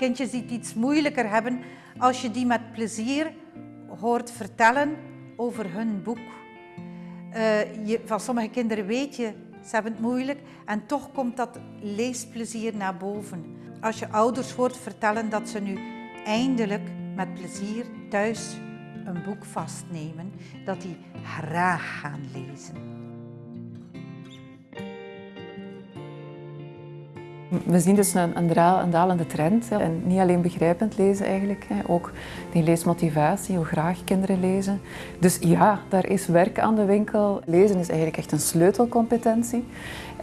kindjes die het iets moeilijker hebben, als je die met plezier hoort vertellen over hun boek. Uh, je, van sommige kinderen weet je, ze hebben het moeilijk en toch komt dat leesplezier naar boven. Als je ouders hoort vertellen dat ze nu eindelijk met plezier thuis een boek vastnemen, dat die graag gaan lezen. We zien dus een, dalende trend. En niet alleen begrijpend lezen eigenlijk, ook die leesmotivatie, hoe graag kinderen lezen. Dus ja, daar is werk aan de winkel. Lezen is eigenlijk echt een sleutelcompetentie.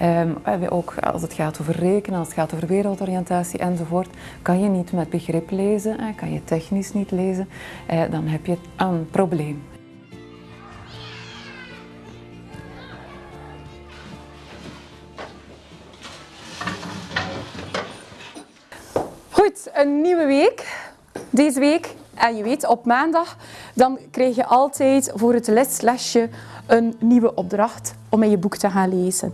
Um, ook als het gaat over rekenen, als het gaat over wereldoriëntatie enzovoort, kan je niet met begrip lezen, kan je technisch niet lezen, eh, dan heb je een probleem. Goed, een nieuwe week. Deze week, en je weet, op maandag, dan krijg je altijd voor het leslesje een nieuwe opdracht om in je boek te gaan lezen.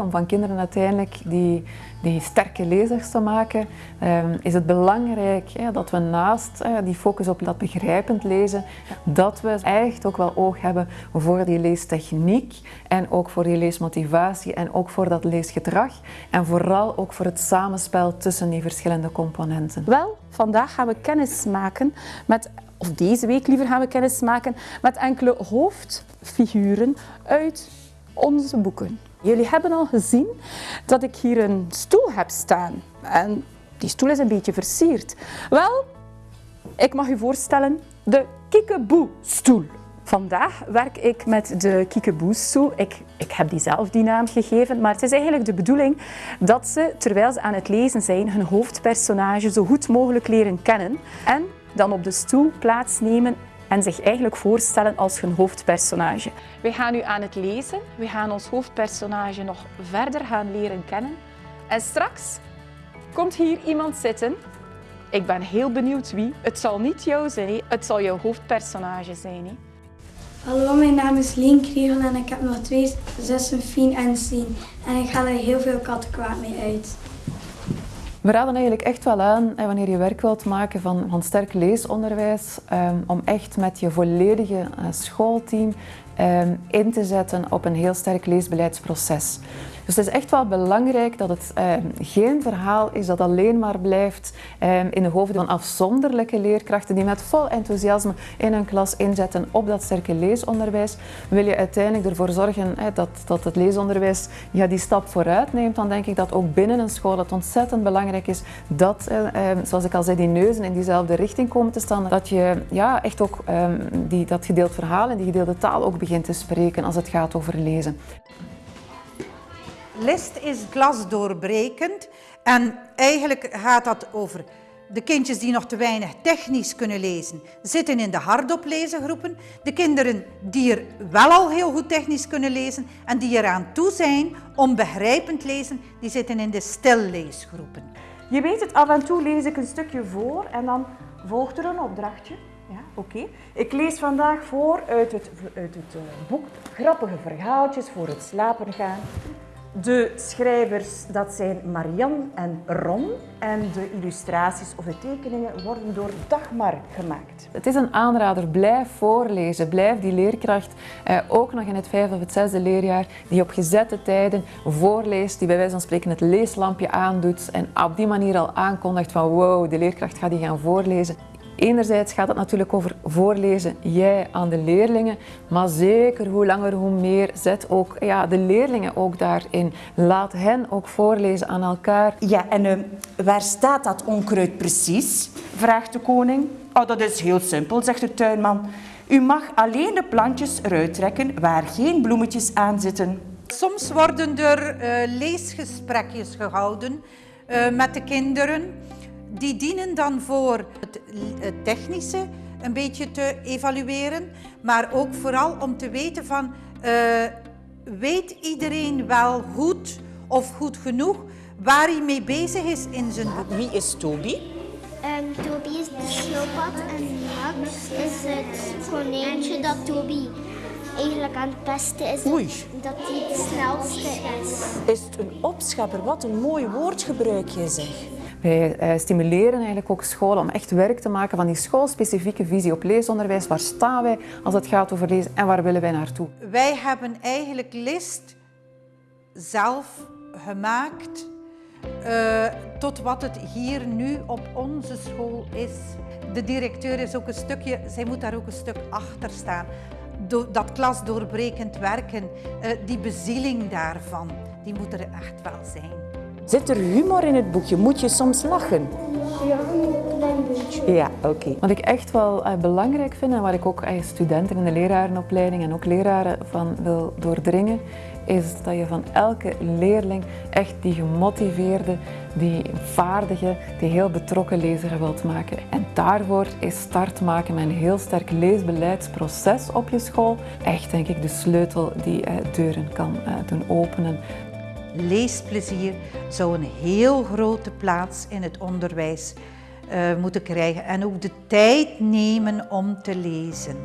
Om van kinderen uiteindelijk die, die sterke lezers te maken, ehm, is het belangrijk dat we naast die focus op dat begrijpend lezen, dat we echt ook wel oog hebben voor die leestechniek en ook voor die leesmotivatie en ook voor dat leesgedrag en vooral ook voor het samenspel tussen die verschillende componenten. Wel, vandaag gaan we kennis maken met of deze week liever gaan we kennis maken met enkele hoofdfiguren uit onze boeken. Jullie hebben al gezien dat ik hier een stoel heb staan. En die stoel is een beetje versierd. Wel, ik mag u voorstellen de Kiekeboe-stoel. Vandaag werk ik met de Kiekeboe-stoel. Ik, ik heb die zelf die naam gegeven, maar het is eigenlijk de bedoeling dat ze, terwijl ze aan het lezen zijn, hun hoofdpersonage zo goed mogelijk leren kennen en dan op de stoel plaatsnemen en zich eigenlijk voorstellen als hun hoofdpersonage. We gaan nu aan het lezen. We gaan ons hoofdpersonage nog verder gaan leren kennen. En straks komt hier iemand zitten. Ik ben heel benieuwd wie. Het zal niet jou zijn, het zal jouw hoofdpersonage zijn. Hallo, mijn naam is Lien Kriegel en ik heb nog twee zussen, Fien en Sien. En ik ga er heel veel kattenkwaad mee uit. We raden eigenlijk echt wel aan, wanneer je werk wilt maken van, van sterk leesonderwijs, ehm, om echt met je volledige eh, schoolteam ehm, in te zetten op een heel sterk leesbeleidsproces. Dus het is echt wel belangrijk dat het eh, geen verhaal is dat alleen maar blijft eh, in de hoofden van afzonderlijke leerkrachten die met vol enthousiasme in een klas inzetten op dat sterke leesonderwijs. Wil je uiteindelijk ervoor zorgen dat, dat het leesonderwijs ja, die stap vooruit neemt, dan denk ik dat ook binnen een school het ontzettend belangrijk is dat, eh, eh, zoals ik al zei, die neuzen in diezelfde richting komen te staan. Dat je ja, echt ook ehm, die, dat gedeeld verhaal en die gedeelde taal ook begint te spreken als het gaat over lezen. List is glasdoorbrekend en eigenlijk gaat dat over de kindjes die nog te weinig technisch kunnen lezen, zitten in de hardop lezengroepen. De kinderen die er wel al heel goed technisch kunnen lezen en die eraan toe zijn om begrijpend lezen, die zitten in de stilleesgroepen. Je weet het, af en toe lees ik een stukje voor en dan volgt er een opdrachtje. Ja, oké. Ik lees vandaag voor uit het, uit het uh, boek Grappige verhaaltjes voor het slapen gaan. De schrijvers, dat zijn Marianne en Ron. En de illustraties of de tekeningen worden door Dagmar gemaakt. Het is een aanrader, blijf voorlezen. Blijf die leerkracht, eh, ook nog in het vijfde of het zesde leerjaar, die op gezette tijden voorleest, die bij wijze van spreken het leeslampje aandoet en op die manier al aankondigt van wow, de leerkracht gaat die gaan voorlezen. Enerzijds gaat het natuurlijk over voorlezen, jij aan de leerlingen, maar zeker hoe langer hoe meer, zet ook ja, de leerlingen ook daarin. Laat hen ook voorlezen aan elkaar. Ja, en uh, waar staat dat onkruid precies? vraagt de koning. Oh, dat is heel simpel, zegt de tuinman. U mag alleen de plantjes eruit trekken waar geen bloemetjes aan zitten. Soms worden er uh, leesgesprekjes gehouden uh, met de kinderen. Die dienen dan voor het, technische een beetje te evalueren, maar ook vooral om te weten van, uh, weet iedereen wel goed of goed genoeg waar hij mee bezig is in zijn boek? Wie is Toby? Um, Toby is de schildpad en Max is het konijntje dat Toby eigenlijk aan het pesten is. Oei. Dat hij het snelste is. Is het een opschepper? Wat een mooi woord gebruik je zeg. Wij eh, stimuleren eigenlijk ook scholen om echt werk te maken van die schoolspecifieke visie op leesonderwijs. Waar staan wij als het gaat over lezen en waar willen wij naartoe? Wij hebben eigenlijk list zelf gemaakt eh, tot wat het hier nu op onze school is. De directeur is ook een stukje, zij moet daar ook een stuk achter staan. Dat klasdoorbrekend werken, eh, die bezieling daarvan, die moet er echt wel zijn. Zit er humor in het boekje? Moet je soms lachen? Ja, oké. Wat ik echt wel eh, belangrijk vind en waar ik ook eh, studenten in de lerarenopleiding en ook leraren van wil doordringen, is dat je van elke leerling echt die gemotiveerde, die vaardige, die heel betrokken lezer wilt maken. En daarvoor is start maken met een heel sterk leesbeleidsproces op je school echt denk ik de sleutel die eh, deuren kan eh, doen openen. Leesplezier zou een heel grote plaats in het onderwijs eh, moeten krijgen en ook de tijd nemen om te lezen.